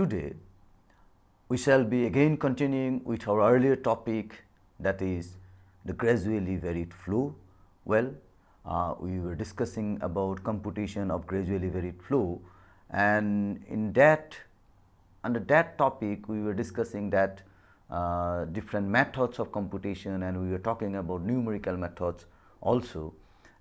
Today we shall be again continuing with our earlier topic that is the gradually varied flow. Well, uh, we were discussing about computation of gradually varied flow and in that under that topic we were discussing that uh, different methods of computation and we were talking about numerical methods also.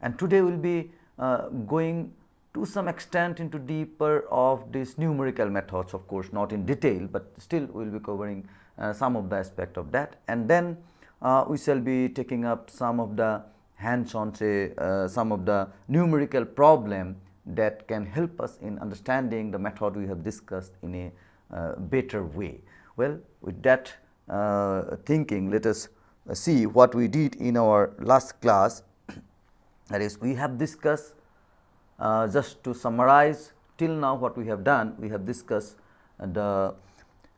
And today we will be uh, going to some extent into deeper of these numerical methods of course not in detail, but still we will be covering uh, some of the aspect of that and then uh, we shall be taking up some of the hands on say uh, some of the numerical problem that can help us in understanding the method we have discussed in a uh, better way. Well, with that uh, thinking let us uh, see what we did in our last class that is we have discussed uh, just to summarize till now what we have done we have discussed the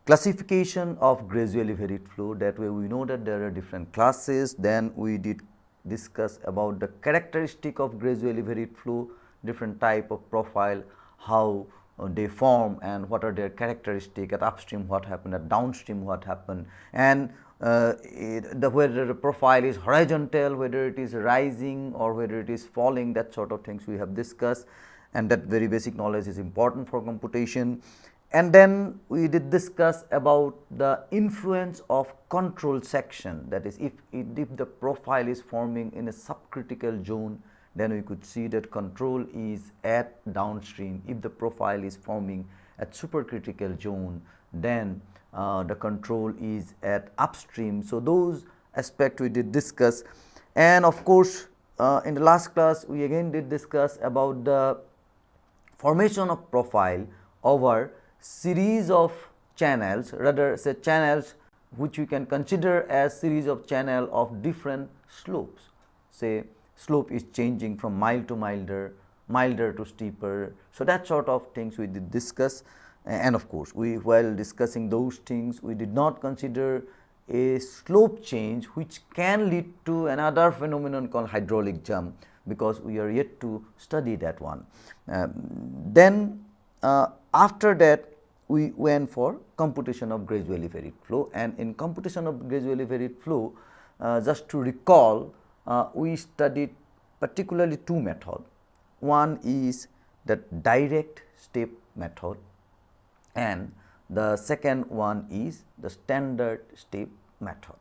classification of gradually varied flow that way we know that there are different classes. Then we did discuss about the characteristic of gradually varied flow different type of profile how they form and what are their characteristic at upstream what happened at downstream what happened. And uh, it, the whether the profile is horizontal whether it is rising or whether it is falling that sort of things we have discussed. And that very basic knowledge is important for computation. And then we did discuss about the influence of control section. That is if, if the profile is forming in a subcritical zone then we could see that control is at downstream. If the profile is forming at supercritical zone, then uh, the control is at upstream. So, those aspect we did discuss and of course, uh, in the last class we again did discuss about the formation of profile over series of channels rather say channels which we can consider as series of channel of different slopes say slope is changing from mild to milder, milder to steeper. So, that sort of things we did discuss and of course, we while discussing those things we did not consider a slope change which can lead to another phenomenon called hydraulic jump because we are yet to study that one. Um, then uh, after that we went for computation of gradually varied flow and in computation of gradually varied flow uh, just to recall uh, we studied particularly two methods. One is the direct step method and the second one is the standard step method.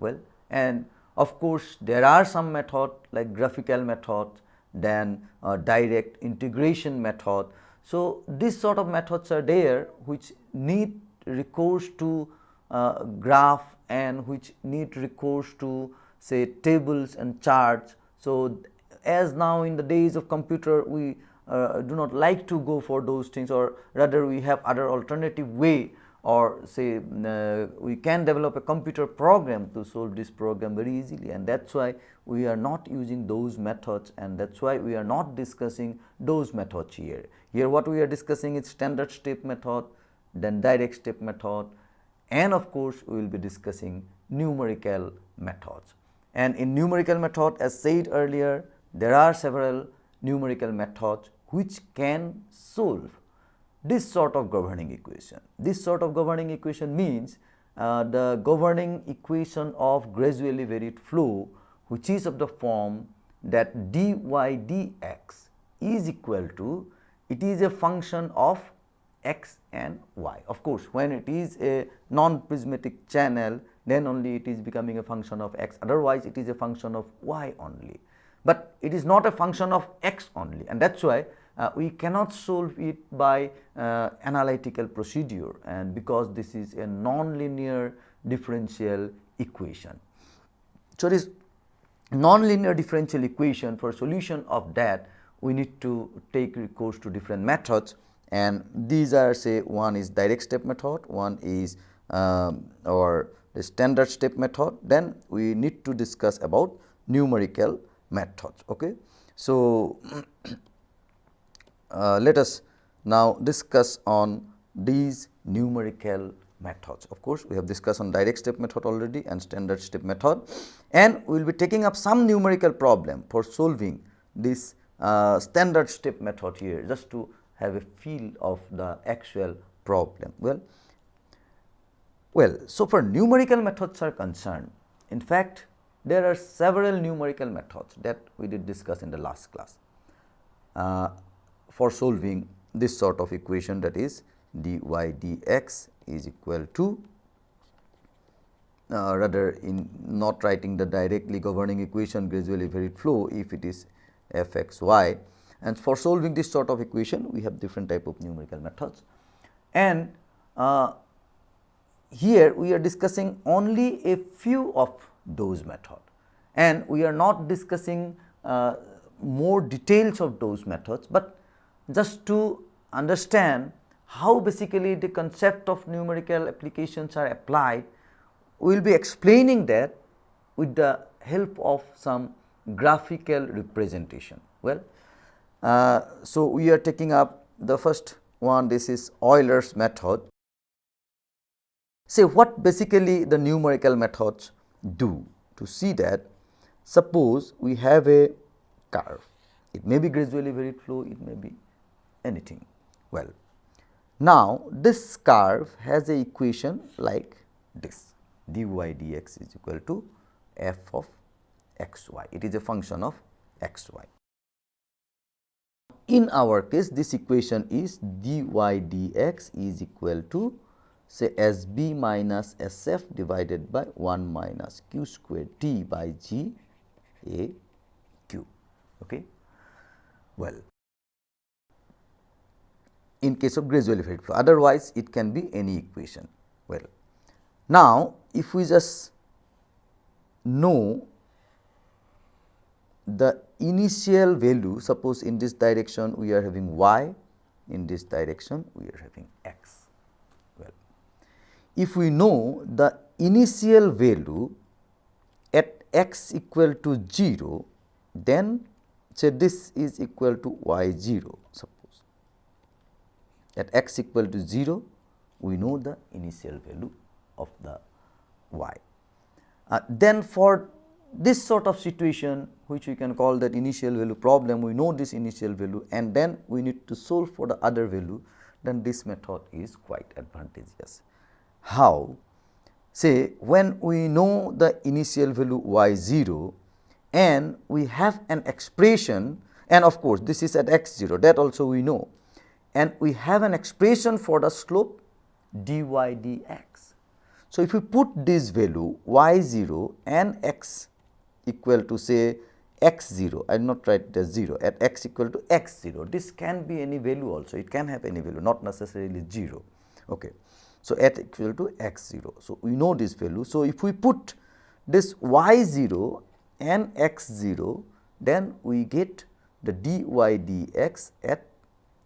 Well, and of course, there are some method like graphical method, then uh, direct integration method. So, this sort of methods are there which need recourse to uh, graph and which need recourse to say tables and charts. So, as now in the days of computer we uh, do not like to go for those things or rather we have other alternative way or say uh, we can develop a computer program to solve this program very easily and that is why we are not using those methods and that is why we are not discussing those methods here. Here what we are discussing is standard step method, then direct step method and of course, we will be discussing numerical methods. And in numerical method as said earlier, there are several numerical methods which can solve this sort of governing equation. This sort of governing equation means uh, the governing equation of gradually varied flow which is of the form that dy dx is equal to it is a function of x and y. Of course, when it is a non-prismatic channel then only it is becoming a function of x otherwise it is a function of y only but it is not a function of x only and that is why uh, we cannot solve it by uh, analytical procedure and because this is a nonlinear differential equation. So, this nonlinear differential equation for solution of that we need to take recourse to different methods and these are say one is direct step method, one is um, or the standard step method, then we need to discuss about numerical methods. Okay. So, uh, let us now discuss on these numerical methods. Of course, we have discussed on direct step method already and standard step method and we will be taking up some numerical problem for solving this uh, standard step method here just to have a feel of the actual problem. Well, well, so for numerical methods are concerned, in fact, there are several numerical methods that we did discuss in the last class. Uh, for solving this sort of equation that is dy dx is equal to uh, rather in not writing the directly governing equation gradually varied flow if it is f x y. And for solving this sort of equation we have different type of numerical methods. And uh, here we are discussing only a few of those method and we are not discussing uh, more details of those methods, but just to understand how basically the concept of numerical applications are applied, we will be explaining that with the help of some graphical representation. Well, uh, so we are taking up the first one this is Euler's method. Say what basically the numerical methods do to see that? Suppose we have a curve. It may be gradually varied flow it may be anything. Well now this curve has a equation like this. Dy dx is equal to f of x y it is a function of x y in our case this equation is dy dx is equal to say S b minus S f divided by 1 minus q square t by g a q. Okay. Well, in case of gradually varied flow otherwise it can be any equation. Well, now if we just know the initial value suppose in this direction we are having y in this direction we are having x if we know the initial value at x equal to 0, then say this is equal to y 0 suppose. At x equal to 0, we know the initial value of the y. Uh, then for this sort of situation which we can call that initial value problem, we know this initial value and then we need to solve for the other value, then this method is quite advantageous how say when we know the initial value y 0 and we have an expression and of course, this is at x 0 that also we know and we have an expression for the slope dy dx. So, if we put this value y 0 and x equal to say x 0 I will not write it as 0 at x equal to x 0 this can be any value also it can have any value not necessarily 0. Okay. So, at equal to x 0. So, we know this value. So, if we put this y 0 and x 0 then we get the dy dx at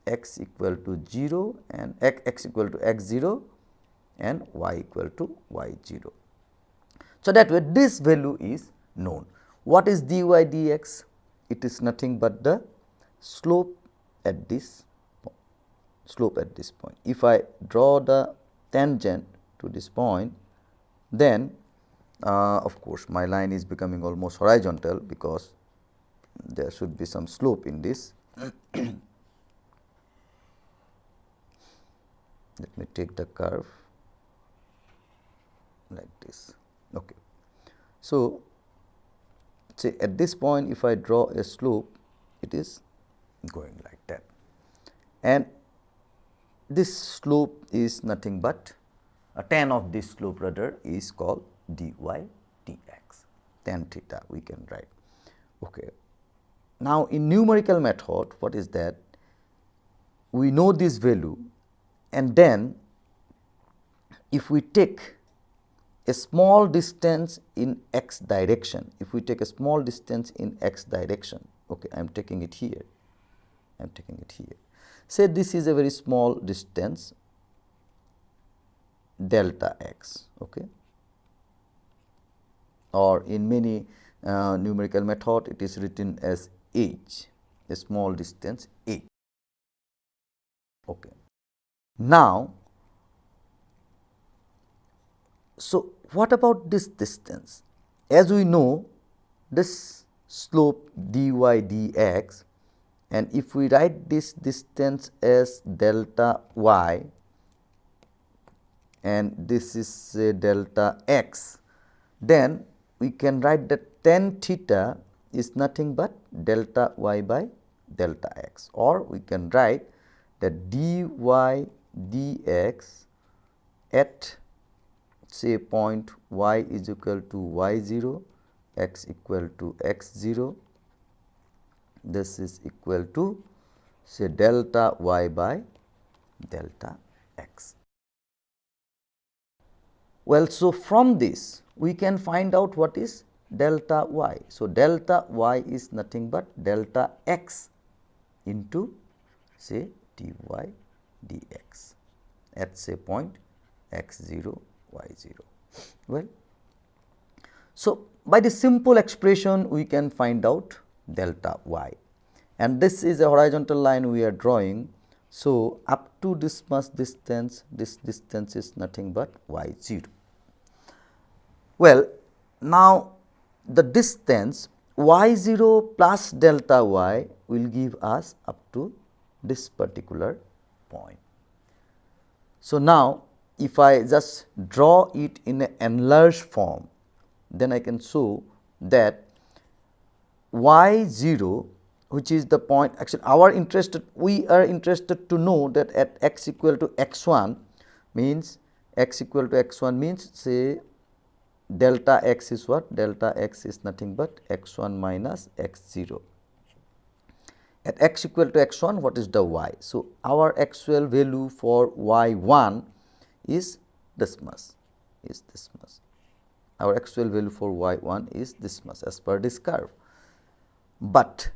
x equal to 0 and x equal to x 0 and y equal to y 0. So, that way this value is known. What is dy dx? It is nothing but the slope at this slope at this point. If I draw the tangent to this point, then uh, of course, my line is becoming almost horizontal because there should be some slope in this. Let me take the curve like this. Okay. So, say at this point if I draw a slope it is going like that and this slope is nothing but a tan of this slope rather is called dy dx tan theta we can write. Okay. Now, in numerical method what is that we know this value and then if we take a small distance in x direction, if we take a small distance in x direction, okay, I am taking it here, I am taking it here Say this is a very small distance delta x okay? Or in many uh, numerical method it is written as h a small distance h okay? Now so what about this distance? As we know this slope dy dx and if we write this distance as delta y and this is say delta x, then we can write that tan theta is nothing but delta y by delta x. Or we can write that dy dx at say point y is equal to y 0, x equal to x 0, this is equal to say delta y by delta x. Well, so from this we can find out what is delta y. So, delta y is nothing but delta x into say dy dx at say point x 0 y 0. Well, so by the simple expression we can find out delta y and this is a horizontal line we are drawing. So, up to this much distance this distance is nothing but y 0. Well, now the distance y 0 plus delta y will give us up to this particular point. So, now if I just draw it in an enlarged form, then I can show that y 0 which is the point actually our interested we are interested to know that at x equal to x 1 means x equal to x 1 means say delta x is what delta x is nothing but x 1 minus x 0 at x equal to x 1 what is the y. So, our actual value for y 1 is this much is this much our actual value for y 1 is this much as per this curve. But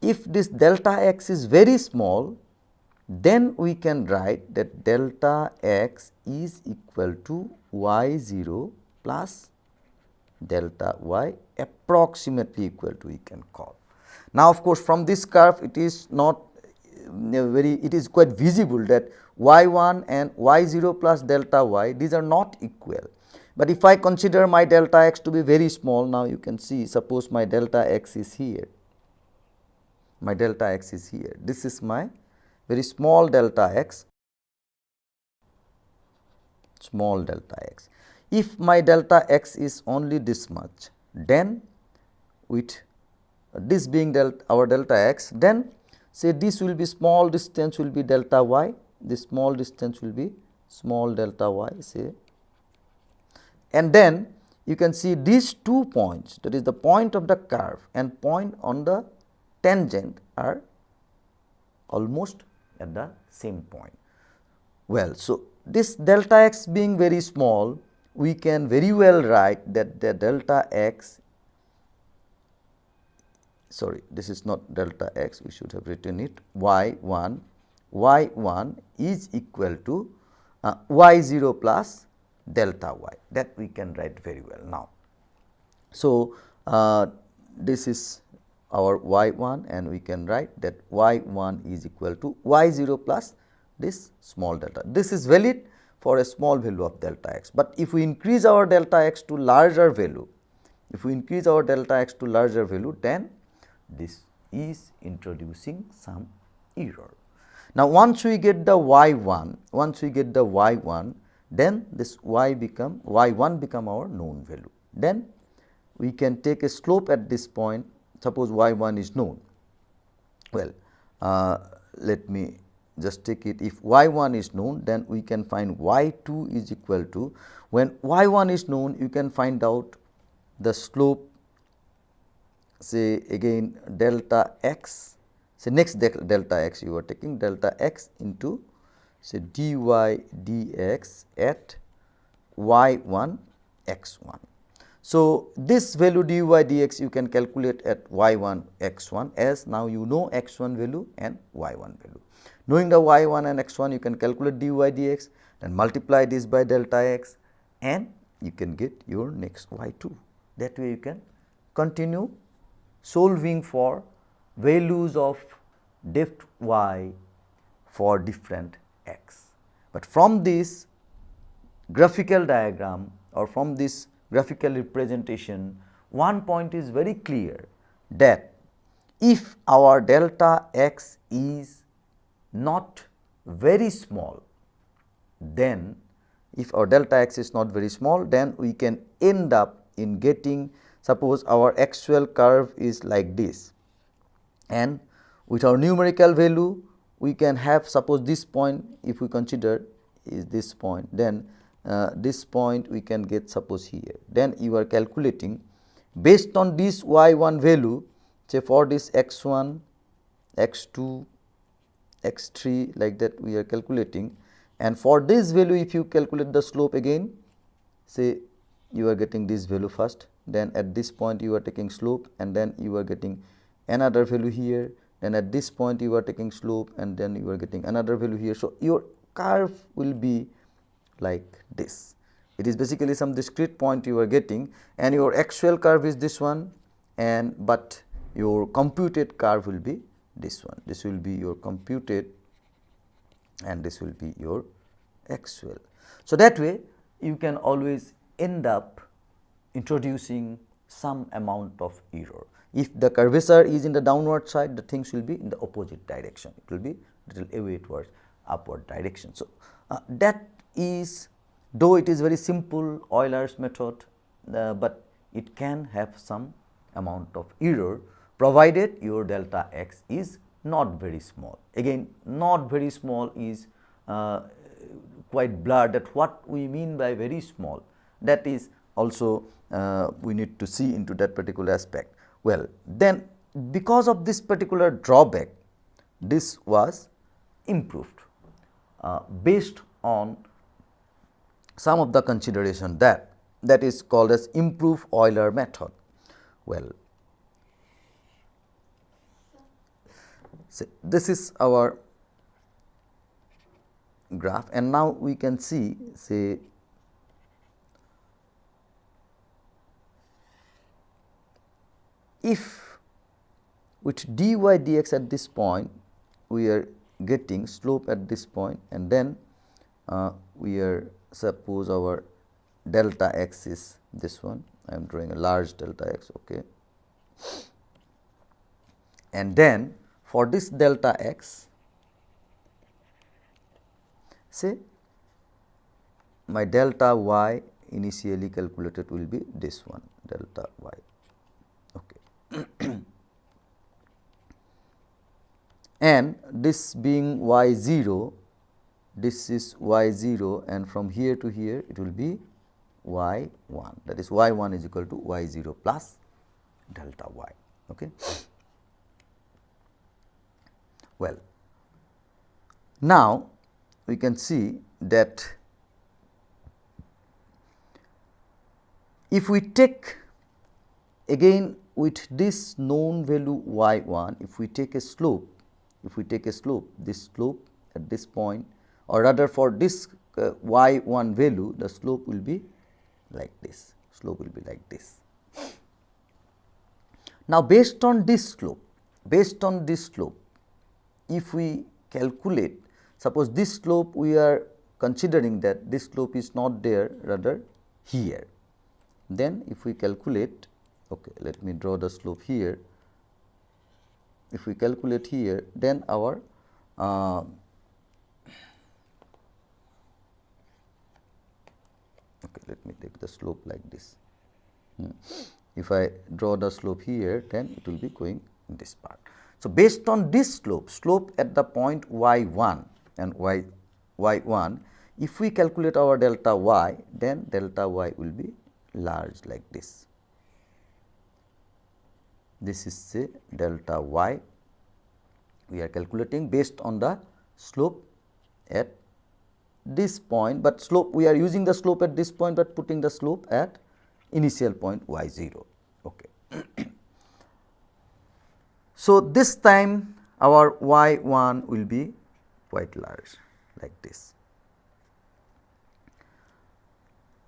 if this delta x is very small then we can write that delta x is equal to y 0 plus delta y approximately equal to we can call. Now, of course, from this curve it is not uh, very it is quite visible that y 1 and y 0 plus delta y these are not equal. But if I consider my delta x to be very small now you can see suppose my delta x is here. My delta x is here. This is my very small delta x. Small delta x. If my delta x is only this much, then with this being delta our delta x, then say this will be small distance will be delta y, this small distance will be small delta y say. And then you can see these two points that is the point of the curve and point on the tangent are almost at the same point. Well, so this delta x being very small we can very well write that the delta x sorry this is not delta x we should have written it y 1 y 1 is equal to uh, y 0 plus delta y that we can write very well now. So, uh, this is our y 1 and we can write that y 1 is equal to y 0 plus this small delta. This is valid for a small value of delta x. But if we increase our delta x to larger value, if we increase our delta x to larger value, then this is introducing some error. Now, once we get the y 1, once we get the y 1, then this y become y 1 become our known value. Then we can take a slope at this point, suppose y 1 is known. Well, uh, let me just take it if y 1 is known then we can find y 2 is equal to when y 1 is known you can find out the slope say again delta x say next delta x you are taking delta x into say dy dx at y 1 x 1. So, this value dy dx you can calculate at y 1 x 1 as now you know x 1 value and y 1 value. Knowing the y 1 and x 1 you can calculate dy dx and multiply this by delta x and you can get your next y 2. That way you can continue solving for values of depth y for different x. But from this graphical diagram or from this graphical representation one point is very clear that if our delta x is not very small, then if our delta x is not very small, then we can end up in getting suppose our actual curve is like this and with our numerical value we can have suppose this point if we consider is this point then uh, this point we can get suppose here. Then you are calculating based on this y 1 value say for this x 1 x 2 x 3 like that we are calculating. And for this value if you calculate the slope again say you are getting this value first then at this point you are taking slope and then you are getting another value here then at this point you are taking slope and then you are getting another value here. So, your curve will be like this it is basically some discrete point you are getting and your actual curve is this one and but your computed curve will be this one this will be your computed and this will be your actual. So, that way you can always end up introducing some amount of error. If the curvature is in the downward side, the things will be in the opposite direction. It will be little away towards upward direction. So, uh, that is though it is very simple Euler's method, uh, but it can have some amount of error provided your delta x is not very small. Again not very small is uh, quite blurred that what we mean by very small that is also uh, we need to see into that particular aspect. Well, then because of this particular drawback, this was improved uh, based on some of the consideration that that is called as improve Euler method. Well, so this is our graph and now we can see say if with dy dx at this point we are getting slope at this point and then uh, we are suppose our delta x is this one I am drawing a large delta x okay. And then for this delta x say my delta y initially calculated will be this one delta y and this being y 0 this is y 0 and from here to here it will be y 1 that is y 1 is equal to y 0 plus delta y. Okay. Well, now we can see that if we take again with this known value y 1 if we take a slope if we take a slope this slope at this point or rather for this uh, y 1 value the slope will be like this slope will be like this. Now, based on this slope based on this slope if we calculate suppose this slope we are considering that this slope is not there rather here then if we calculate okay let me draw the slope here if we calculate here then our uh, okay let me take the slope like this hmm. if I draw the slope here then it will be going in this part. So, based on this slope slope at the point y 1 and y y 1 if we calculate our delta y then delta y will be large like this this is say delta y we are calculating based on the slope at this point, but slope we are using the slope at this point, but putting the slope at initial point y 0. Okay. so, this time our y 1 will be quite large like this.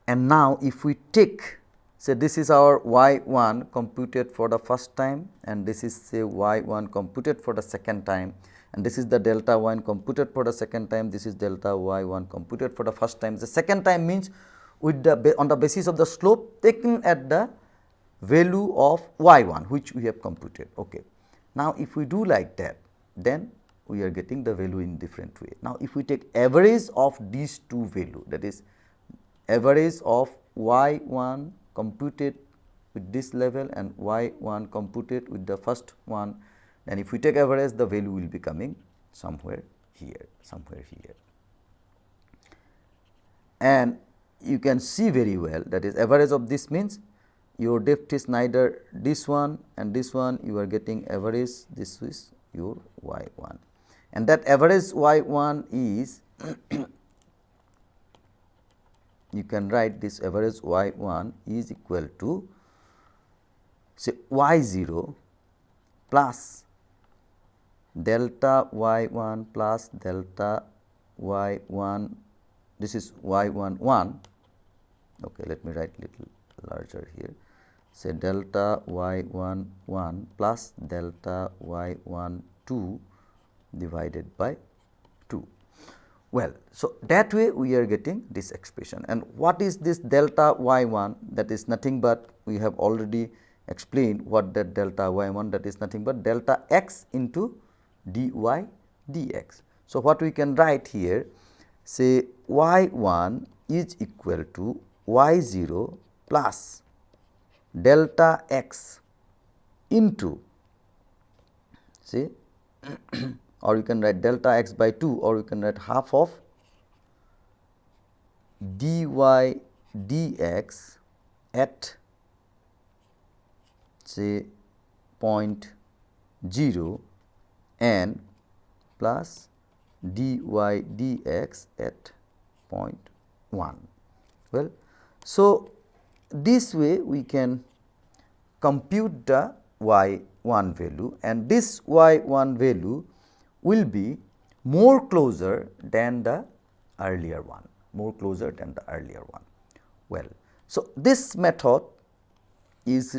And now, if we take say this is our y 1 computed for the first time and this is say y 1 computed for the second time and this is the delta 1 computed for the second time this is delta y 1 computed for the first time. The second time means with the on the basis of the slope taken at the value of y 1 which we have computed. Okay. Now, if we do like that then we are getting the value in different way. Now, if we take average of these two value that is average of y 1 computed with this level and y 1 computed with the first one and if we take average the value will be coming somewhere here somewhere here. And you can see very well that is average of this means your depth is neither this one and this one you are getting average this is your y 1 and that average y 1 is you can write this average y 1 is equal to say y 0 plus delta y 1 plus delta y 1 this is y 1 1 okay let me write little larger here. Say delta y 1 1 plus delta y 1 2 divided by 2 well so that way we are getting this expression and what is this delta y 1 that is nothing but we have already explained what that delta y 1 that is nothing but delta x into dy dx. So, what we can write here say y 1 is equal to y 0 plus delta x into see or you can write delta x by 2 or you can write half of dy dx at say point 0 n plus dy dx at point 1. Well, so this way we can compute the y 1 value and this y 1 value will be more closer than the earlier one, more closer than the earlier one. Well, so this method is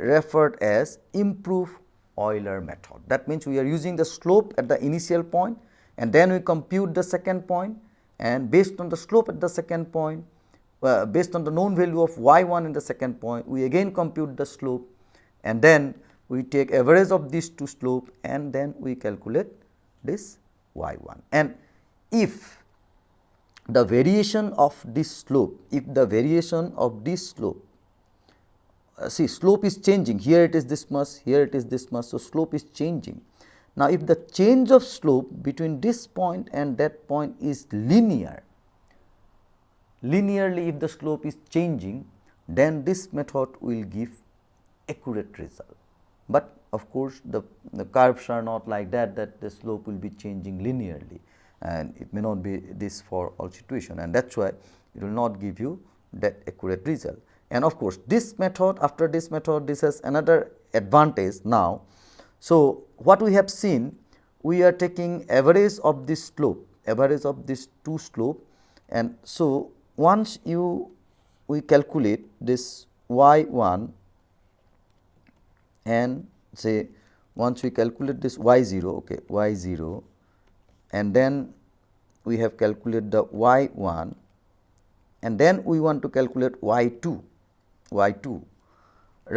referred as improved Euler method. That means, we are using the slope at the initial point and then we compute the second point and based on the slope at the second point uh, based on the known value of y 1 in the second point we again compute the slope and then we take average of these two slope and then we calculate this y 1 and if the variation of this slope if the variation of this slope uh, see slope is changing here it is this much here it is this much. So, slope is changing. Now, if the change of slope between this point and that point is linear, linearly if the slope is changing then this method will give accurate result. But of course, the, the curves are not like that that the slope will be changing linearly and it may not be this for all situation and that is why it will not give you that accurate result. And of course, this method after this method this has another advantage now. So, what we have seen we are taking average of this slope average of this two slope and so once you we calculate this y 1 and say once we calculate this y 0 okay y 0 and then we have calculated the y 1 and then we want to calculate y 2 y 2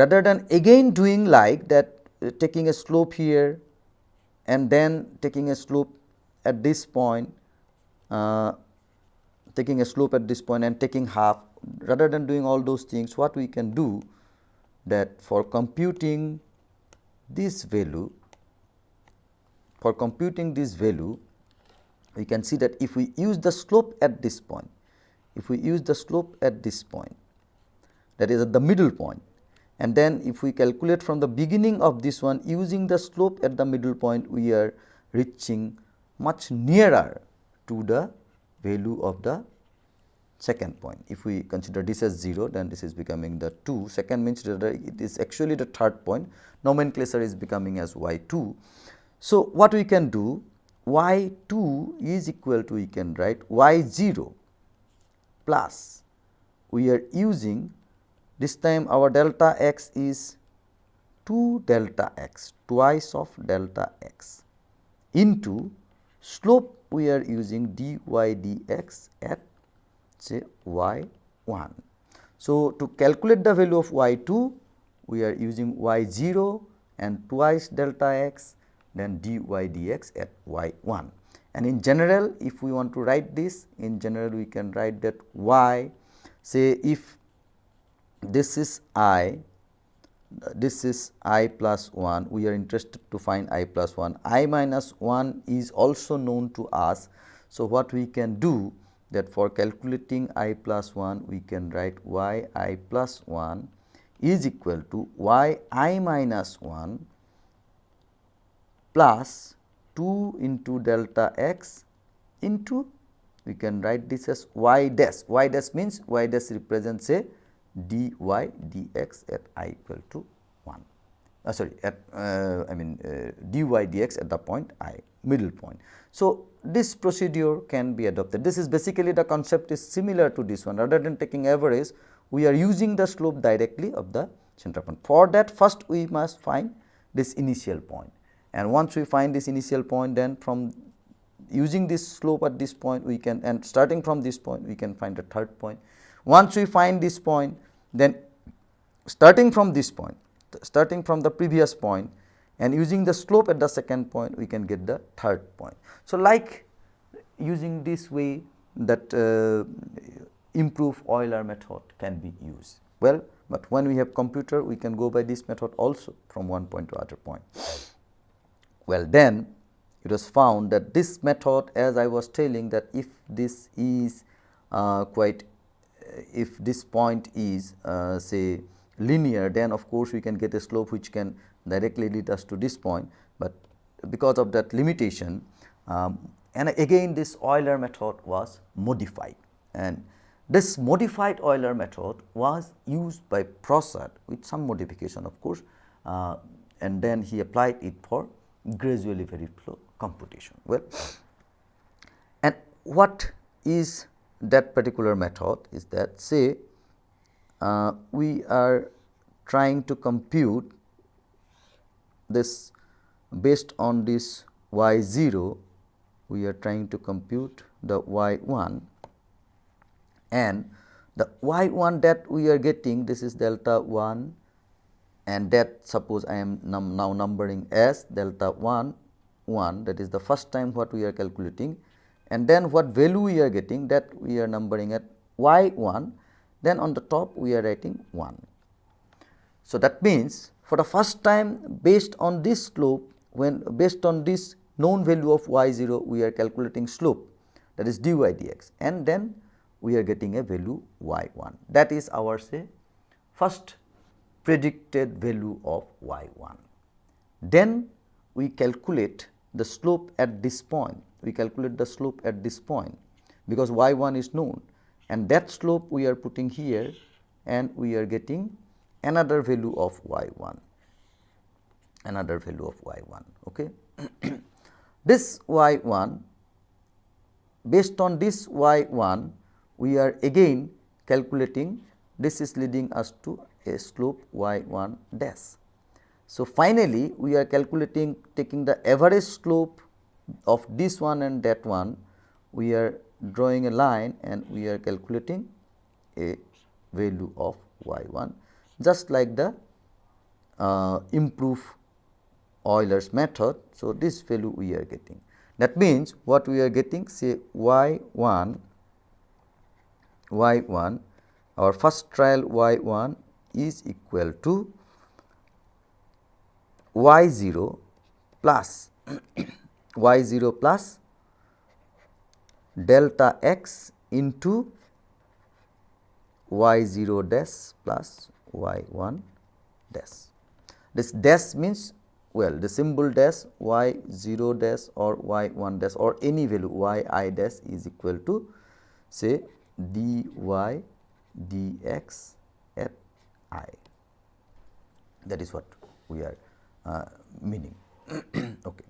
rather than again doing like that uh, taking a slope here and then taking a slope at this point uh, taking a slope at this point and taking half rather than doing all those things what we can do that for computing this value for computing this value we can see that if we use the slope at this point if we use the slope at this point that is at the middle point and then if we calculate from the beginning of this one using the slope at the middle point we are reaching much nearer to the value of the second point. If we consider this as 0 then this is becoming the 2 second means it is actually the third point nomenclature is becoming as y 2. So, what we can do y 2 is equal to we can write y 0 plus we are using this time our delta x is 2 delta x twice of delta x into slope we are using dy dx at say y 1. So, to calculate the value of y 2 we are using y 0 and twice delta x then dy dx at y 1. And in general if we want to write this in general we can write that y say if this is i this is i plus 1 we are interested to find i plus 1 i minus 1 is also known to us. So, what we can do that for calculating i plus 1 we can write y i plus 1 is equal to y i minus 1 plus 2 into delta x into we can write this as y dash y dash means y dash represents a dy dx at i equal to 1 uh, sorry at uh, I mean uh, dy dx at the point i middle point. So, this procedure can be adopted this is basically the concept is similar to this one rather than taking average we are using the slope directly of the center point. For that first we must find this initial point and once we find this initial point then from using this slope at this point we can and starting from this point we can find the third point. Once we find this point then starting from this point starting from the previous point and using the slope at the second point we can get the third point. So, like using this way that uh, improve Euler method can be used. Well, but when we have computer we can go by this method also from one point to other point. Well, then it was found that this method as I was telling that if this is uh, quite if this point is uh, say linear then of course we can get a slope which can directly lead us to this point, but because of that limitation um, and again this Euler method was modified and this modified Euler method was used by Prasad with some modification of course uh, and then he applied it for gradually varied flow computation. Well, and what is that particular method is that say uh, we are trying to compute this based on this y 0 we are trying to compute the y 1 and the y 1 that we are getting this is delta 1 and that suppose I am num now numbering as delta 1 1 that is the first time what we are calculating. And then what value we are getting that we are numbering at y 1 then on the top we are writing 1. So, that means for the first time based on this slope when based on this known value of y 0 we are calculating slope that is dy dx and then we are getting a value y 1 that is our say first predicted value of y 1. Then we calculate the slope at this point we calculate the slope at this point because y 1 is known and that slope we are putting here and we are getting another value of y 1 another value of y 1 okay? This y 1 based on this y 1 we are again calculating this is leading us to a slope y 1 dash. So finally we are calculating taking the average slope of this one and that one we are drawing a line and we are calculating a value of y 1 just like the uh, improve Euler's method. So, this value we are getting that means what we are getting say y 1 y 1 our first trial y 1 is equal to y 0 plus y 0 plus delta x into y 0 dash plus y 1 dash. This dash means well the symbol dash y 0 dash or y 1 dash or any value y i dash is equal to say dy dx at i that is what we are uh, meaning. okay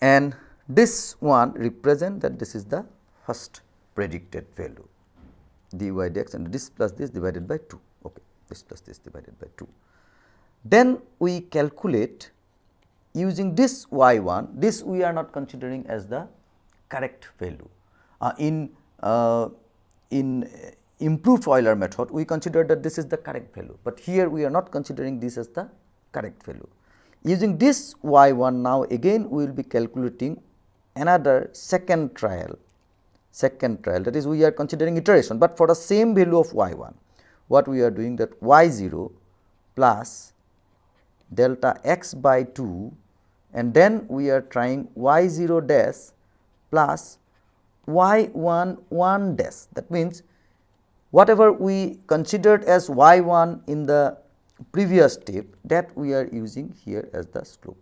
and this one represent that this is the first predicted value dy dx and this plus this divided by 2 okay this plus this divided by 2 then we calculate using this y 1 this we are not considering as the correct value. Uh, in uh, in improved Euler method we consider that this is the correct value, but here we are not considering this as the correct value. Using this y 1 now again we will be calculating another second trial second trial that is we are considering iteration, but for the same value of y 1 what we are doing that y 0 plus delta x by 2 and then we are trying y 0 dash plus y 1 1 dash. That means whatever we considered as y 1 in the previous step that we are using here as the slope.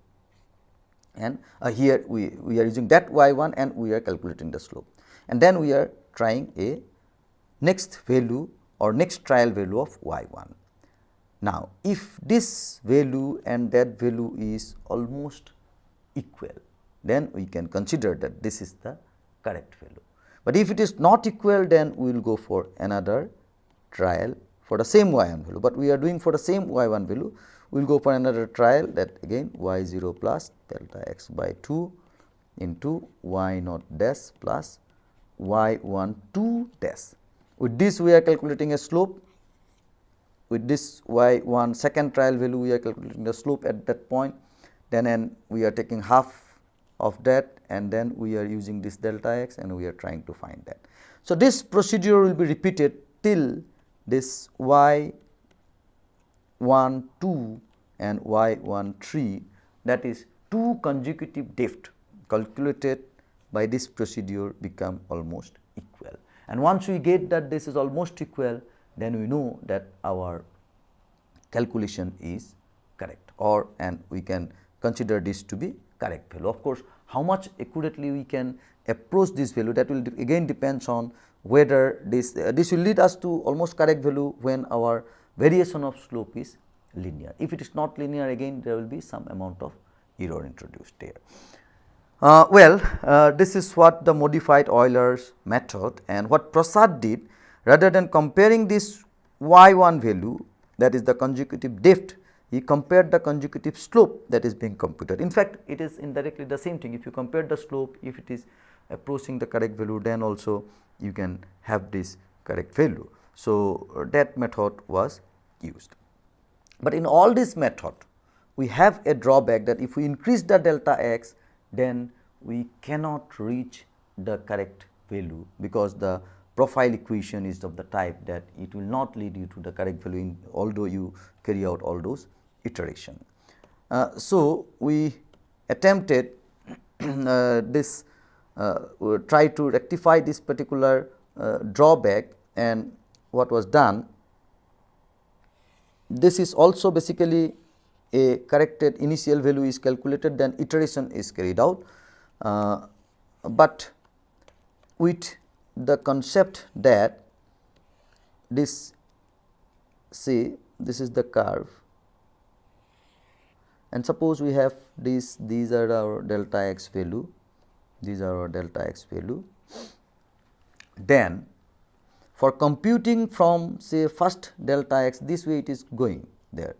And uh, here we, we are using that y 1 and we are calculating the slope and then we are trying a next value or next trial value of y 1. Now, if this value and that value is almost equal, then we can consider that this is the correct value. But if it is not equal, then we will go for another trial for the same y 1 value, but we are doing for the same y 1 value, we will go for another trial that again y 0 plus delta x by 2 into y naught dash plus y 1 2 dash. With this we are calculating a slope, with this y 1 second trial value we are calculating the slope at that point, then and we are taking half of that and then we are using this delta x and we are trying to find that. So, this procedure will be repeated till this y 1 2 and y 1 3 that is two consecutive depth calculated by this procedure become almost equal. And once we get that this is almost equal, then we know that our calculation is correct or and we can consider this to be correct value. Of course, how much accurately we can approach this value that will again depends on whether this uh, this will lead us to almost correct value when our variation of slope is linear. If it is not linear again there will be some amount of error introduced there. Uh, well, uh, this is what the modified Euler's method and what Prasad did rather than comparing this y 1 value that is the consecutive depth, he compared the consecutive slope that is being computed. In fact, it is indirectly the same thing if you compare the slope if it is approaching the correct value then also you can have this correct value. So, uh, that method was used. But in all this method we have a drawback that if we increase the delta x then we cannot reach the correct value because the profile equation is of the type that it will not lead you to the correct value in although you carry out all those iteration. Uh, so, we attempted uh, this uh, try to rectify this particular uh, drawback and what was done this is also basically a corrected initial value is calculated then iteration is carried out. Uh, but with the concept that this say this is the curve. And suppose we have this these are our delta x value these are our delta x value. Then for computing from say first delta x this way it is going there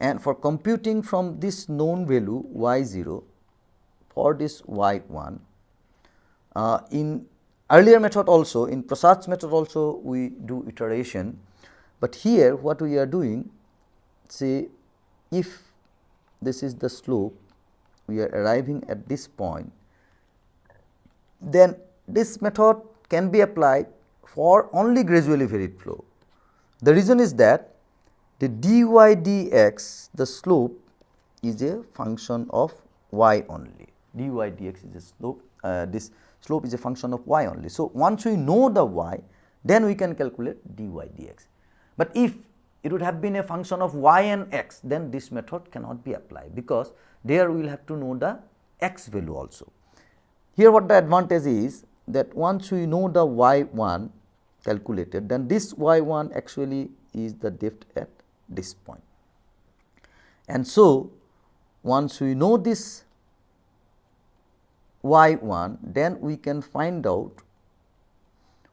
and for computing from this known value y 0 for this y 1 uh, in earlier method also in Prasad's method also we do iteration, but here what we are doing say if this is the slope we are arriving at this point then this method can be applied for only gradually varied flow. The reason is that the dy dx the slope is a function of y only dy dx is a slope uh, this slope is a function of y only. So, once we know the y then we can calculate dy dx, but if it would have been a function of y and x then this method cannot be applied because there we will have to know the x value also. Here what the advantage is that once we know the y 1 calculated then this y 1 actually is the depth at this point. And so, once we know this y 1 then we can find out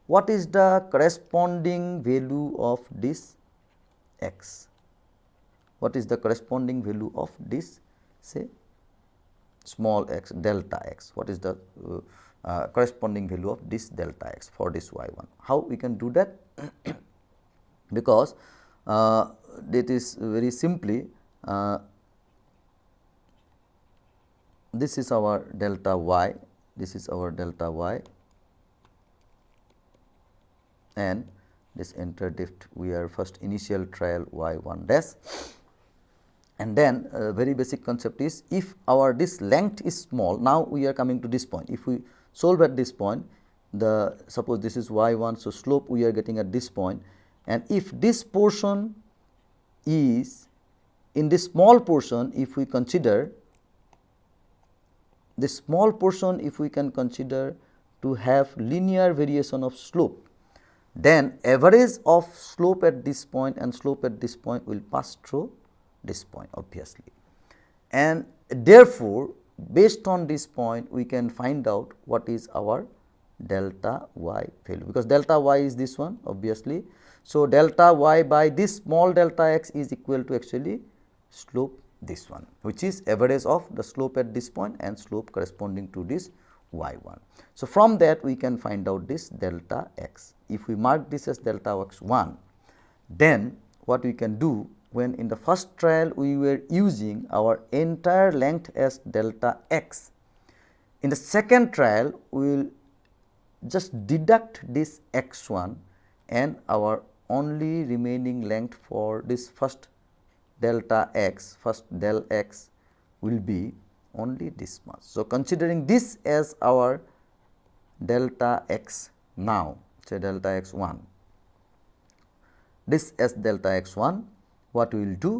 what is the corresponding value of this x, what is the corresponding value of this say small x delta x, what is the uh, uh, corresponding value of this delta x for this y 1. How we can do that? because uh, that is very simply uh, this is our delta y, this is our delta y and this interdrift we are first initial trial y 1 dash. And then uh, very basic concept is if our this length is small now we are coming to this point. If we solve at this point the suppose this is y 1 so slope we are getting at this point. And if this portion is in this small portion if we consider the small portion if we can consider to have linear variation of slope then average of slope at this point and slope at this point will pass through this point obviously. And therefore, based on this point we can find out what is our delta y value because delta y is this one obviously. So, delta y by this small delta x is equal to actually slope this one which is average of the slope at this point and slope corresponding to this y 1. So, from that we can find out this delta x. If we mark this as delta x 1 then what we can do when in the first trial we were using our entire length as delta x. In the second trial we will just deduct this x 1 and our only remaining length for this first delta x first del x will be only this much. So, considering this as our delta x now say delta x 1 this as delta x 1 what we will do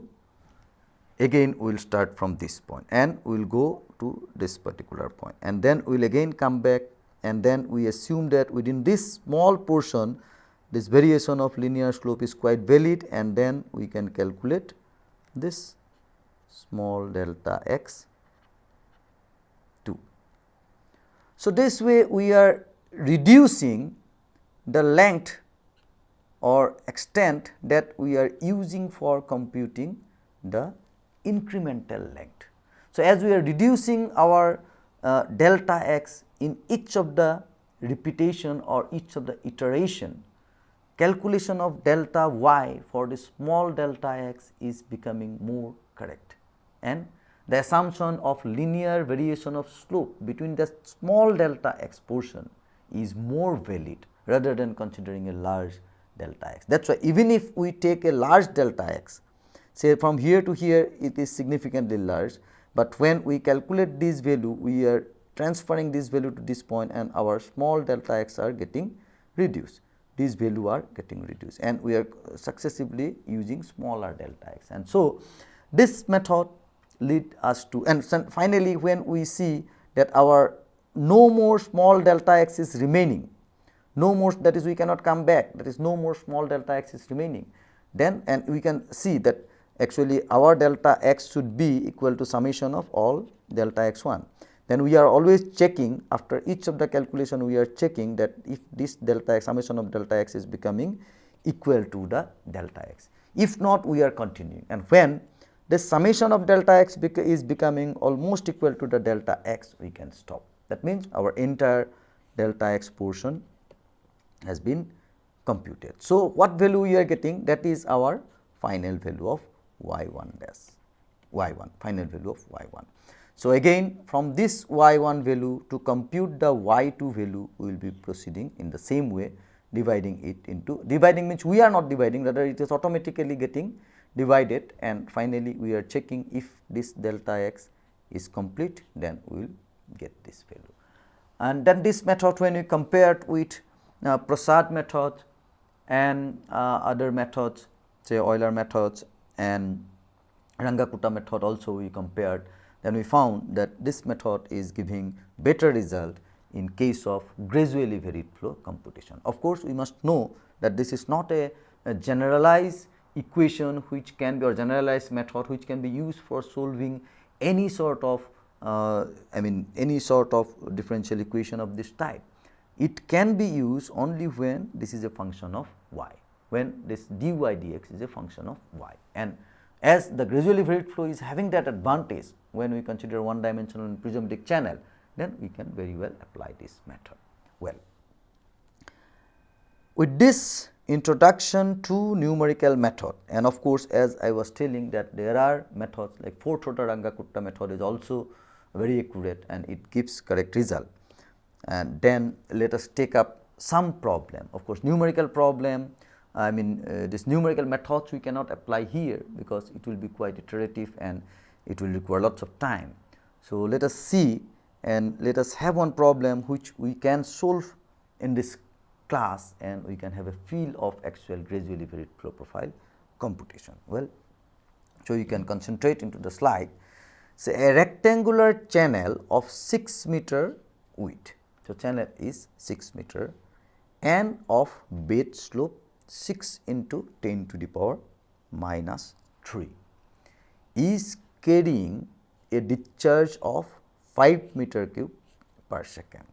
again we will start from this point and we will go to this particular point and then we will again come back and then we assume that within this small portion this variation of linear slope is quite valid and then we can calculate this small delta x 2. So, this way we are reducing the length or extent that we are using for computing the incremental length. So, as we are reducing our uh, delta x in each of the repetition or each of the iteration, calculation of delta y for the small delta x is becoming more correct and the assumption of linear variation of slope between the small delta x portion is more valid rather than considering a large delta x. That is why even if we take a large delta x say from here to here it is significantly large, but when we calculate this value we are transferring this value to this point and our small delta x are getting reduced these value are getting reduced and we are successively using smaller delta x. And so, this method lead us to and finally, when we see that our no more small delta x is remaining, no more that is we cannot come back that is no more small delta x is remaining, then and we can see that actually our delta x should be equal to summation of all delta x 1 then we are always checking after each of the calculation we are checking that if this delta x summation of delta x is becoming equal to the delta x. If not we are continuing and when the summation of delta x is becoming almost equal to the delta x we can stop. That means, our entire delta x portion has been computed. So, what value we are getting that is our final value of y 1 dash y 1 final value of y 1. So, again from this y 1 value to compute the y 2 value we will be proceeding in the same way dividing it into dividing means we are not dividing rather it is automatically getting divided and finally, we are checking if this delta x is complete then we will get this value. And then this method when we compare with uh, Prasad method and uh, other methods say Euler methods and Runge-Kutta method also we compared then we found that this method is giving better result in case of gradually varied flow computation. Of course, we must know that this is not a, a generalized equation which can be or generalized method which can be used for solving any sort of uh, I mean any sort of differential equation of this type. It can be used only when this is a function of y, when this dy dx is a function of y and as the gradually varied flow is having that advantage when we consider one dimensional and prismatic channel, then we can very well apply this method well. With this introduction to numerical method and of course, as I was telling that there are methods like fourth order Runge-Kutta method is also very accurate and it gives correct result. And then let us take up some problem of course, numerical problem I mean uh, this numerical methods we cannot apply here because it will be quite iterative and it will require lots of time. So, let us see and let us have one problem which we can solve in this class and we can have a feel of actual gradually varied flow profile computation. Well, so you can concentrate into the slide. Say a rectangular channel of 6 meter width. So, channel is 6 meter and of bed slope 6 into 10 to the power minus 3 is carrying a discharge of 5 meter cube per second.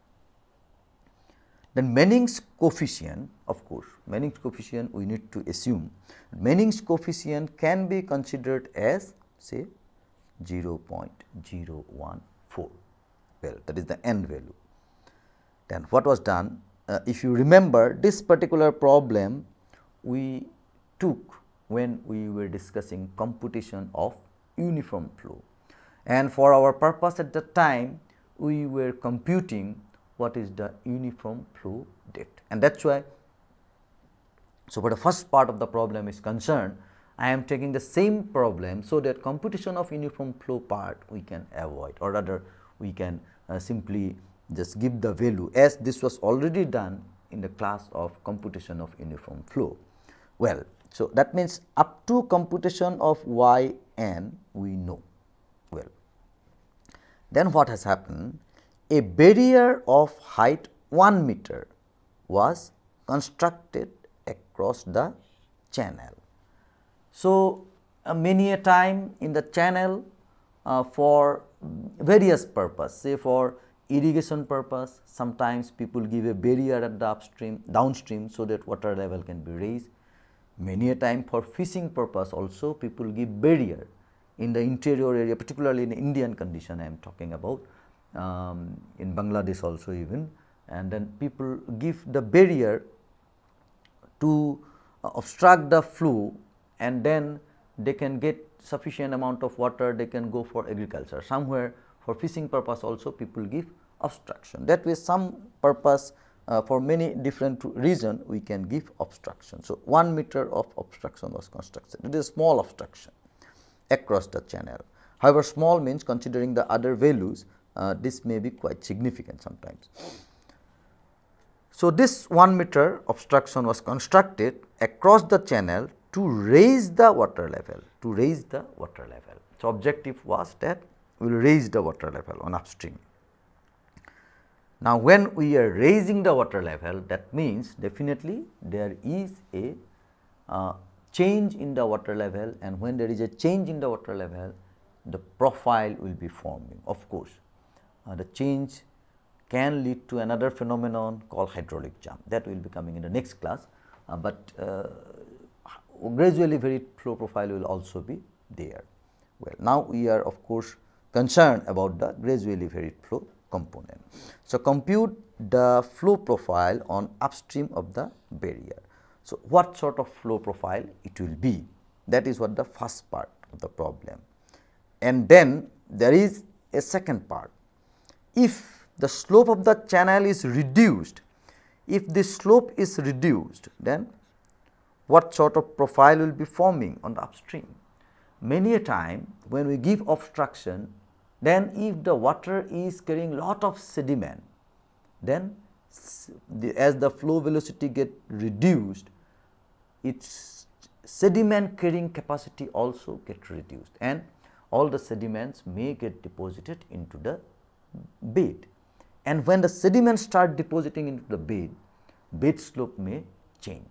Then Manning's coefficient of course, Manning's coefficient we need to assume Manning's coefficient can be considered as say 0.014 well that is the n value. Then what was done uh, if you remember this particular problem we took when we were discussing computation of uniform flow and for our purpose at that time we were computing what is the uniform flow depth and that is why. So, for the first part of the problem is concerned I am taking the same problem so that computation of uniform flow part we can avoid or rather we can uh, simply just give the value as this was already done in the class of computation of uniform flow. Well, so that means up to computation of y n we know well. Then what has happened? A barrier of height 1 meter was constructed across the channel. So, uh, many a time in the channel uh, for various purpose say for irrigation purpose sometimes people give a barrier at the upstream downstream so that water level can be raised Many a time for fishing purpose also people give barrier in the interior area particularly in Indian condition I am talking about um, in Bangladesh also even. And then people give the barrier to uh, obstruct the flow and then they can get sufficient amount of water they can go for agriculture. Somewhere for fishing purpose also people give obstruction. That way some purpose uh, for many different reason we can give obstruction. So, 1 meter of obstruction was constructed it is small obstruction across the channel. However, small means considering the other values uh, this may be quite significant sometimes. So, this 1 meter obstruction was constructed across the channel to raise the water level to raise the water level. So, objective was that we will raise the water level on upstream. Now, when we are raising the water level that means definitely there is a uh, change in the water level and when there is a change in the water level the profile will be forming of course. Uh, the change can lead to another phenomenon called hydraulic jump that will be coming in the next class, uh, but uh, gradually varied flow profile will also be there. Well, now we are of course concerned about the gradually varied flow component. So, compute the flow profile on upstream of the barrier. So, what sort of flow profile it will be that is what the first part of the problem. And then there is a second part. If the slope of the channel is reduced, if the slope is reduced then what sort of profile will be forming on the upstream. Many a time when we give obstruction then if the water is carrying lot of sediment, then the, as the flow velocity get reduced, its sediment carrying capacity also get reduced and all the sediments may get deposited into the bed. And when the sediments start depositing into the bed, bed slope may change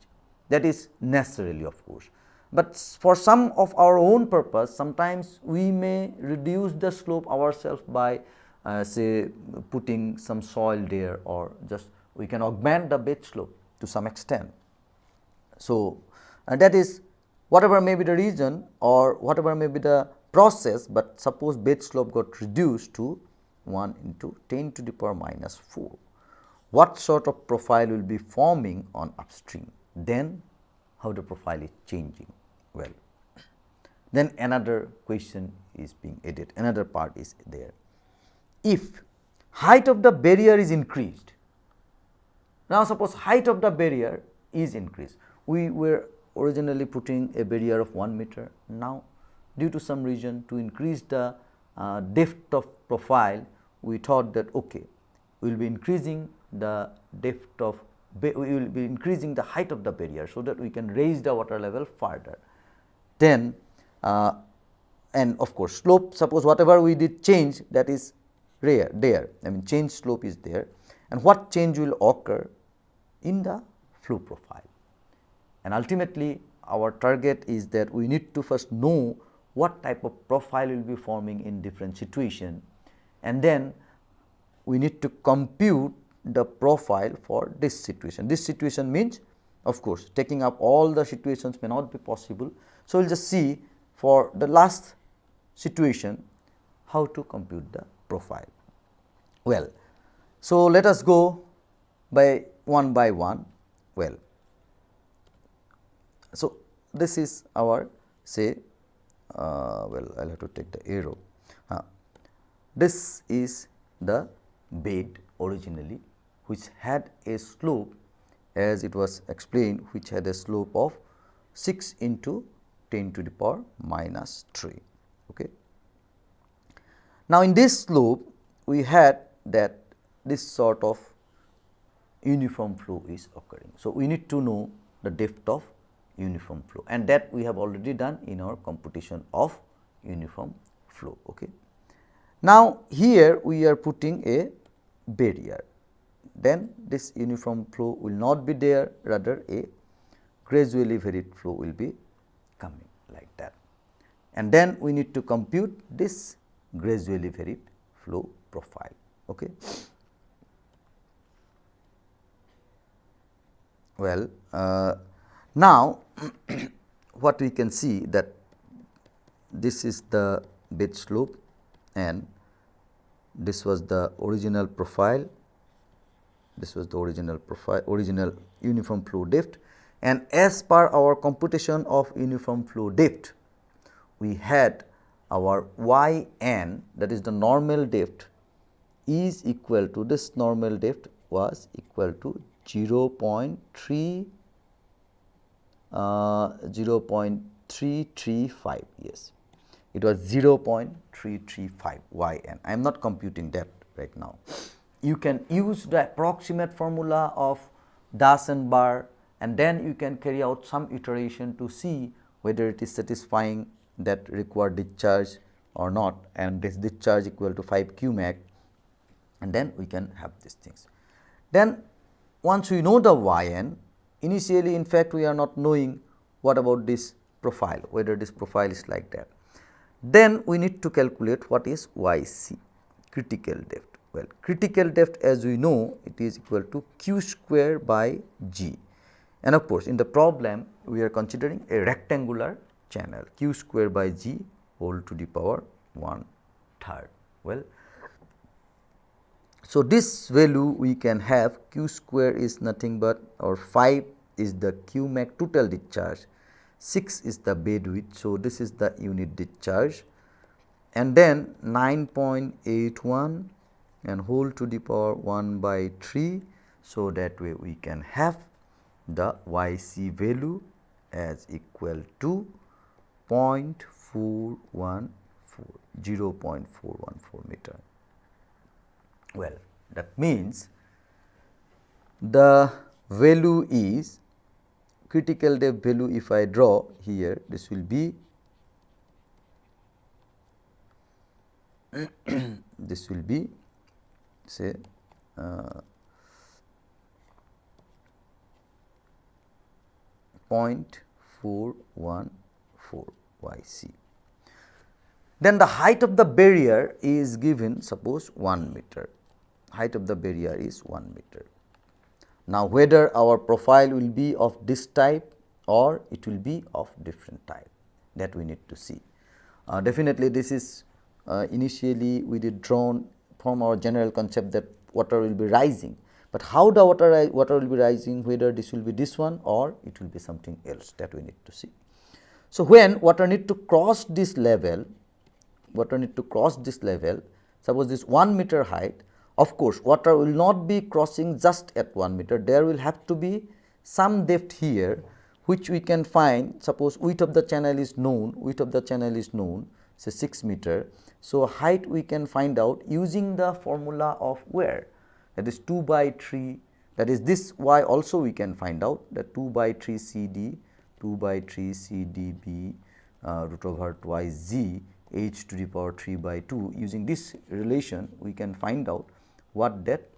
that is necessarily of course. But for some of our own purpose sometimes we may reduce the slope ourselves by uh, say putting some soil there or just we can augment the bed slope to some extent. So, and that is whatever may be the reason or whatever may be the process, but suppose bed slope got reduced to 1 into 10 to the power minus 4. What sort of profile will be forming on upstream? Then how the profile is changing well. Then another question is being added, another part is there. If height of the barrier is increased, now suppose height of the barrier is increased, we were originally putting a barrier of 1 meter, now due to some reason to increase the uh, depth of profile, we thought that okay, we will be increasing the depth of we will be increasing the height of the barrier, so that we can raise the water level further. Then uh, and of course, slope suppose whatever we did change that is rare there I mean change slope is there and what change will occur in the flow profile. And ultimately our target is that we need to first know what type of profile will be forming in different situation and then we need to compute the profile for this situation. This situation means of course, taking up all the situations may not be possible. So, we will just see for the last situation how to compute the profile. Well, so let us go by one by one. Well, so this is our say uh, well I will have to take the arrow. Uh, this is the bed originally which had a slope as it was explained which had a slope of 6 into 10 to the power minus 3. Okay. Now, in this loop we had that this sort of uniform flow is occurring. So, we need to know the depth of uniform flow and that we have already done in our computation of uniform flow. Okay. Now, here we are putting a barrier then this uniform flow will not be there rather a gradually varied flow will be like that. And then we need to compute this gradually varied flow profile. Okay. Well, uh, now what we can see that this is the bed slope and this was the original profile this was the original profile original uniform flow depth and as per our computation of uniform flow depth we had our y n that is the normal depth is equal to this normal depth was equal to 0 0.3 uh, 0 0.335 yes. It was 0 0.335 y n I am not computing that right now. You can use the approximate formula of Das and then you can carry out some iteration to see whether it is satisfying that required discharge or not and this discharge equal to 5 cumec and then we can have these things. Then once we know the y n initially in fact we are not knowing what about this profile whether this profile is like that. Then we need to calculate what is y c critical depth well, critical depth as we know it is equal to q square by g and of course, in the problem we are considering a rectangular channel q square by g whole to the power 1 third. Well, so this value we can have q square is nothing but or 5 is the q max total discharge, 6 is the bed width. So, this is the unit discharge and then 9.81 and whole to the power 1 by 3. So, that way we can have the y c value as equal to 0.414 0.414 meter. Well, that means the value is critical depth value if I draw here this will be this will be say uh, 0.414 y c. Then the height of the barrier is given suppose 1 meter, height of the barrier is 1 meter. Now, whether our profile will be of this type or it will be of different type that we need to see. Uh, definitely this is uh, initially we did drawn from our general concept that water will be rising, but how the water, water will be rising whether this will be this one or it will be something else that we need to see. So, when water need to cross this level, water need to cross this level, suppose this 1 meter height, of course, water will not be crossing just at 1 meter, there will have to be some depth here which we can find suppose width of the channel is known, width of the channel is known say 6 meter. So, height we can find out using the formula of weir that is 2 by 3 that is this y also we can find out that 2 by 3 C d 2 by 3 C d b uh, root over twice g h to the power 3 by 2 using this relation we can find out what that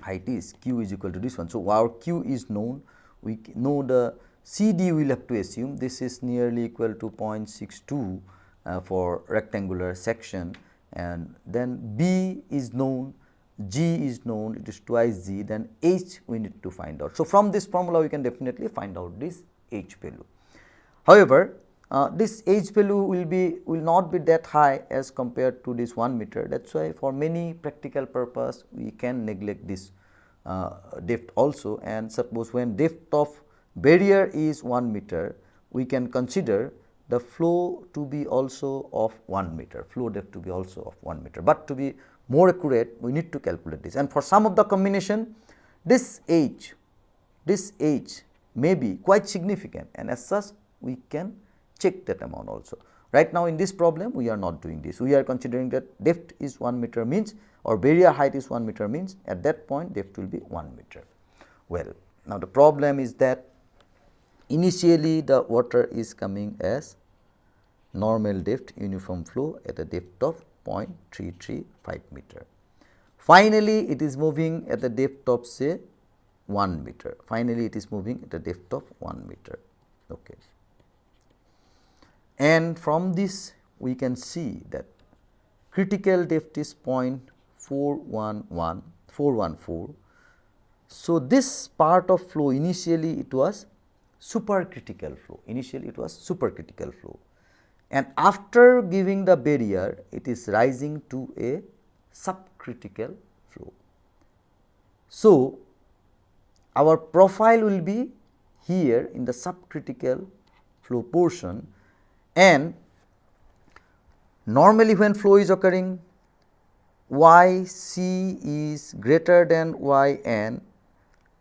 height is q is equal to this one. So, our q is known. We know the C d we will have to assume. This is nearly equal to 0.62 uh, for rectangular section. And then B is known G is known it is twice G then H we need to find out. So, from this formula we can definitely find out this H value. However, uh, this H value will be will not be that high as compared to this 1 meter that is why for many practical purpose we can neglect this uh, depth also and suppose when depth of barrier is 1 meter we can consider the flow to be also of 1 meter, flow depth to be also of 1 meter, but to be more accurate we need to calculate this and for some of the combination this h, this h may be quite significant and as such we can check that amount also. Right now in this problem we are not doing this, we are considering that depth is 1 meter means or barrier height is 1 meter means at that point depth will be 1 meter. Well, now the problem is that Initially the water is coming as normal depth uniform flow at a depth of 0.335 meter. Finally, it is moving at the depth of say 1 meter. Finally, it is moving at a depth of 1 meter. Okay. And from this we can see that critical depth is 0.411 414. So, this part of flow initially it was supercritical flow. Initially it was supercritical flow and after giving the barrier it is rising to a subcritical flow. So, our profile will be here in the subcritical flow portion. And normally when flow is occurring y c is greater than y n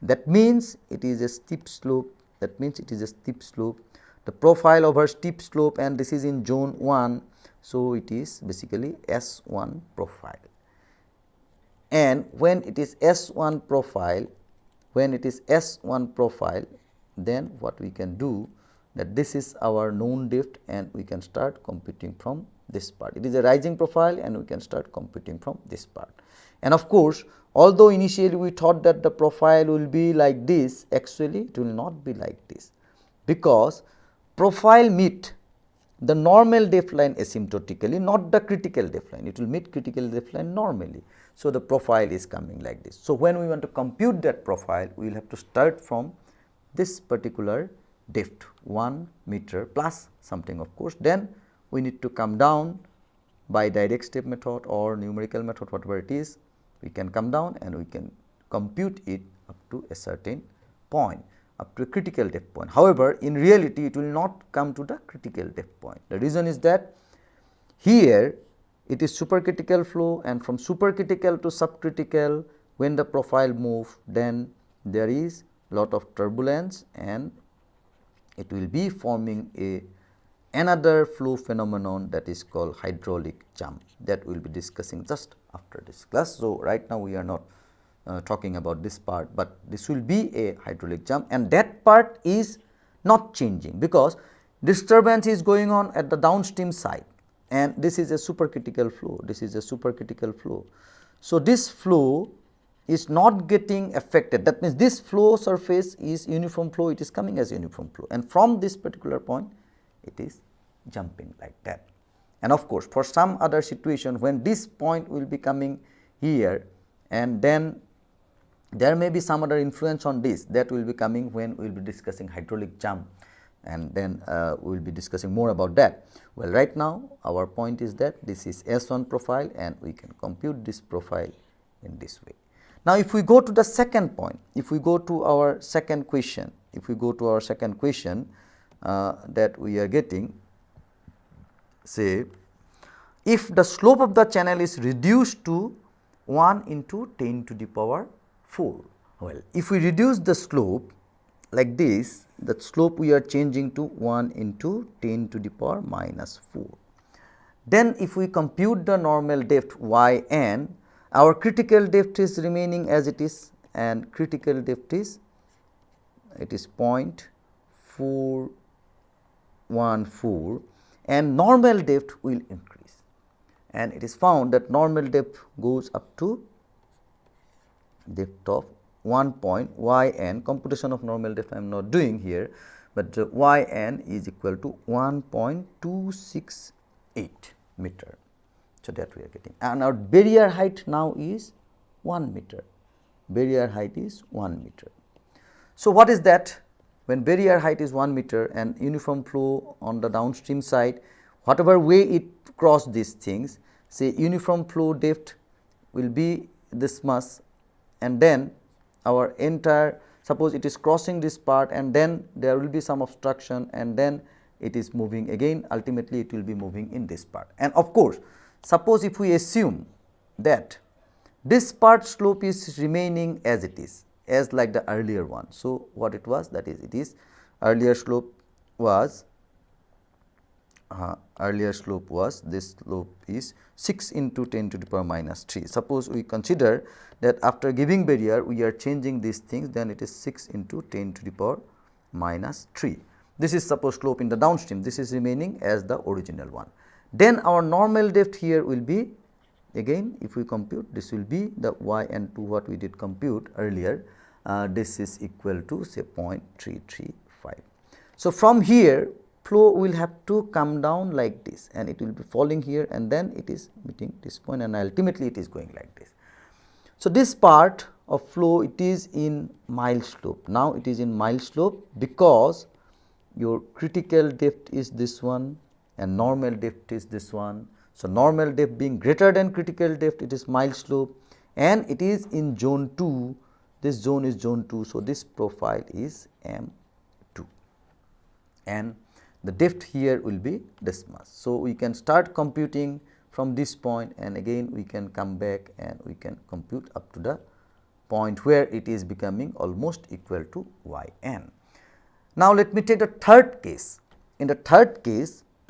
that means it is a steep slope. That means it is a steep slope the profile over steep slope and this is in zone 1 so it is basically S1 profile and when it is S1 profile when it is S1 profile then what we can do that this is our known depth and we can start computing from this part. It is a rising profile and we can start computing from this part. And of course, Although initially we thought that the profile will be like this, actually it will not be like this, because profile meet the normal depth line asymptotically, not the critical depth line, it will meet critical depth line normally. So, the profile is coming like this. So, when we want to compute that profile, we will have to start from this particular depth 1 meter plus something of course, then we need to come down by direct step method or numerical method whatever it is we can come down and we can compute it up to a certain point up to a critical depth point. However, in reality it will not come to the critical depth point. The reason is that here it is supercritical flow and from supercritical to subcritical when the profile move then there is lot of turbulence and it will be forming a another flow phenomenon that is called hydraulic jump that we will be discussing just after this class. So, right now we are not uh, talking about this part, but this will be a hydraulic jump and that part is not changing because disturbance is going on at the downstream side and this is a supercritical flow, this is a supercritical flow. So, this flow is not getting affected that means this flow surface is uniform flow it is coming as uniform flow and from this particular point it is jumping like that. And of course, for some other situation when this point will be coming here and then there may be some other influence on this that will be coming when we will be discussing hydraulic jump and then uh, we will be discussing more about that. Well, right now our point is that this is S1 profile and we can compute this profile in this way. Now, if we go to the second point, if we go to our second question, if we go to our second question uh, that we are getting, say if the slope of the channel is reduced to 1 into 10 to the power 4. Well, if we reduce the slope like this, the slope we are changing to 1 into 10 to the power minus 4. Then if we compute the normal depth y n, our critical depth is remaining as it is and critical depth is it is 0.414 and normal depth will increase and it is found that normal depth goes up to depth of 1 point y n computation of normal depth I am not doing here, but uh, y n is equal to 1.268 meter. So, that we are getting and our barrier height now is 1 meter, barrier height is 1 meter. So, what is that? When barrier height is 1 meter and uniform flow on the downstream side, whatever way it cross these things, say uniform flow depth will be this much and then our entire suppose it is crossing this part and then there will be some obstruction and then it is moving again ultimately it will be moving in this part. And of course, suppose if we assume that this part slope is remaining as it is as like the earlier one. So, what it was that is it is earlier slope was uh, earlier slope was this slope is 6 into 10 to the power minus 3. Suppose we consider that after giving barrier we are changing these things then it is 6 into 10 to the power minus 3. This is supposed slope in the downstream this is remaining as the original one. Then our normal depth here will be again if we compute this will be the y n 2 what we did compute earlier uh, this is equal to say 0.335. So, from here flow will have to come down like this and it will be falling here and then it is meeting this point and ultimately it is going like this. So, this part of flow it is in mild slope. Now, it is in mild slope because your critical depth is this one and normal depth is this one. So, normal depth being greater than critical depth it is mild slope and it is in zone 2 this zone is zone 2. So, this profile is M 2 and the depth here will be this much. So, we can start computing from this point and again we can come back and we can compute up to the point where it is becoming almost equal to y n. Now, let me take the third case. In the third case,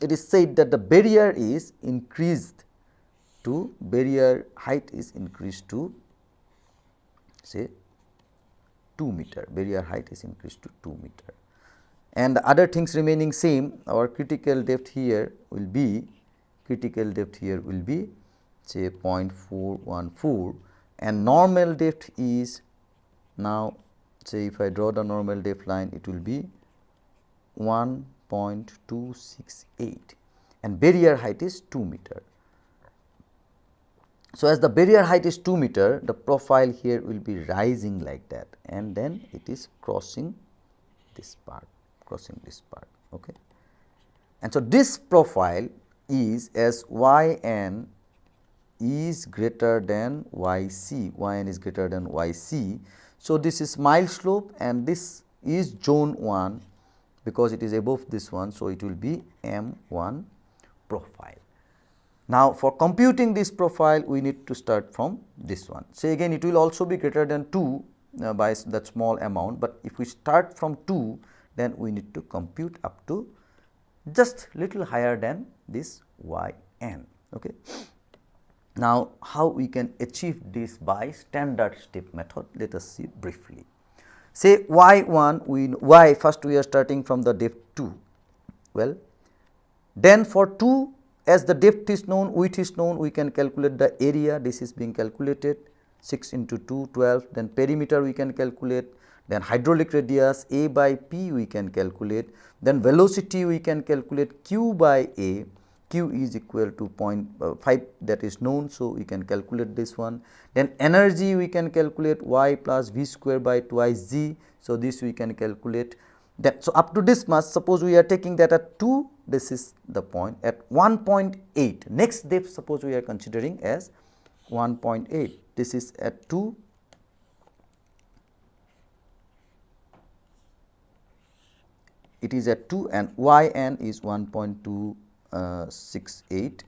it is said that the barrier is increased to barrier height is increased to say 2 meter, barrier height is increased to 2 meter. And the other things remaining same, our critical depth here will be, critical depth here will be say 0.414 and normal depth is now say if I draw the normal depth line it will be 1.268 and barrier height is 2 meter. So, as the barrier height is 2 meter the profile here will be rising like that and then it is crossing this part crossing this part. Okay. And so, this profile is as y n is greater than y c, y n is greater than y c so, this is mild slope and this is zone 1 because it is above this one. So, it will be M 1 profile. Now, for computing this profile we need to start from this one. Say again it will also be greater than 2 uh, by that small amount, but if we start from 2 then we need to compute up to just little higher than this y n. Okay. Now, how we can achieve this by standard step method, let us see briefly. Say y 1 we y first we are starting from the depth 2, well then for 2 as the depth is known width is known we can calculate the area this is being calculated 6 into 2 12 then perimeter we can calculate then hydraulic radius a by p we can calculate then velocity we can calculate q by a q is equal to uh, 0.5 that is known. So, we can calculate this one then energy we can calculate y plus v square by twice g. So, this we can calculate that. So, up to this much suppose we are taking that at 2 this is the point at 1.8 next depth suppose we are considering as 1.8 this is at 2 it is at 2 and y n is 1.268. Uh,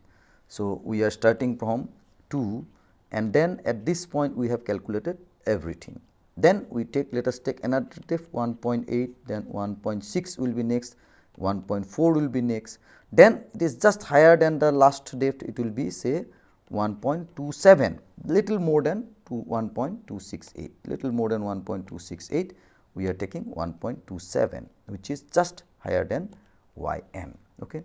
so, we are starting from 2 and then at this point we have calculated everything. Then we take let us take another depth 1.8 then 1.6 will be next 1.4 will be next then it is just higher than the last depth it will be say 1.27 little more than to 1.268 little more than 1.268 we are taking 1.27 which is just higher than y n. Okay.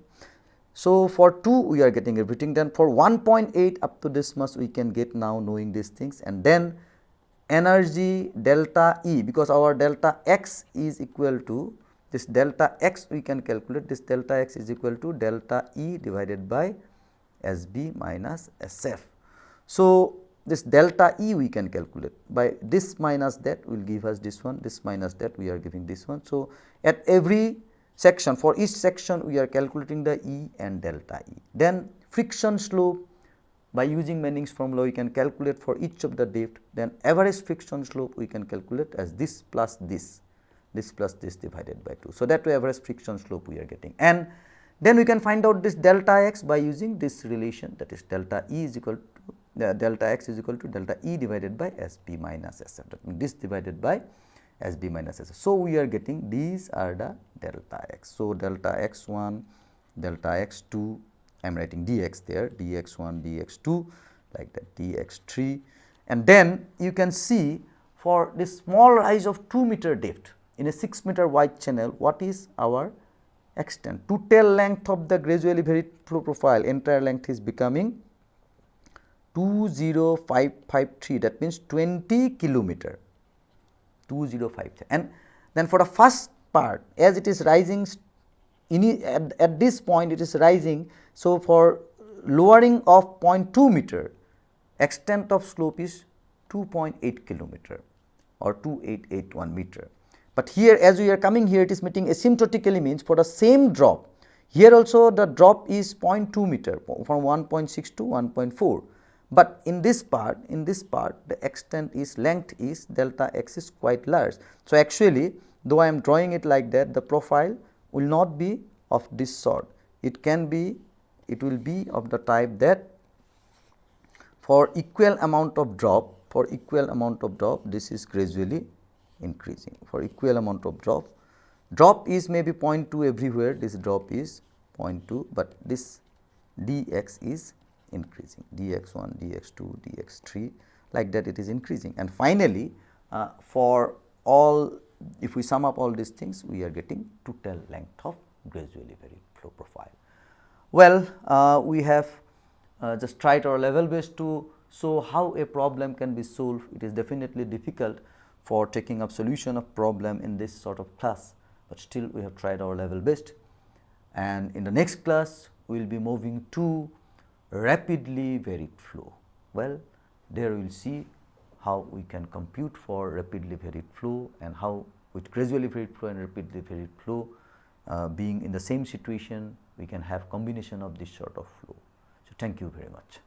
So, for 2 we are getting everything then for 1.8 up to this much we can get now knowing these things and then energy delta E because our delta x is equal to this delta x we can calculate this delta x is equal to delta E divided by S b minus S f. So, this delta E we can calculate by this minus that will give us this one this minus that we are giving this one. So, at every section for each section we are calculating the E and delta E. Then friction slope by using Manning's formula we can calculate for each of the depth then average friction slope we can calculate as this plus this this plus this divided by 2. So, that way average friction slope we are getting and then we can find out this delta x by using this relation that is delta E is equal to the delta x is equal to delta E divided by S b minus S f that means this divided by S b minus S f. So, we are getting these are the delta x. So, delta x 1, delta x 2 I am writing dx there dx 1 dx 2 like that dx 3 and then you can see for this small rise of 2 meter depth in a 6 meter wide channel what is our extent total length of the gradually varied flow profile entire length is becoming 20553 that means 20 kilometer 2053 and then for the first part as it is rising at, at this point it is rising. So, for lowering of 0.2 meter extent of slope is 2.8 kilometer or 2881 meter. But here as we are coming here it is meeting asymptotically means for the same drop here also the drop is 0.2 meter from 1.6 to 1.4 but in this part in this part the extent is length is delta x is quite large. So, actually though I am drawing it like that the profile will not be of this sort. It can be it will be of the type that for equal amount of drop for equal amount of drop this is gradually increasing. For equal amount of drop drop is maybe 0.2 everywhere. This drop is 0.2 but this dx is increasing dx1, dx2, dx3 like that it is increasing and finally, uh, for all if we sum up all these things we are getting total length of gradually varied flow profile. Well, uh, we have uh, just tried our level best to show how a problem can be solved. It is definitely difficult for taking up solution of problem in this sort of class, but still we have tried our level best. And in the next class, we will be moving to rapidly varied flow. Well, there we will see how we can compute for rapidly varied flow and how with gradually varied flow and rapidly varied flow uh, being in the same situation we can have combination of this sort of flow. So, thank you very much.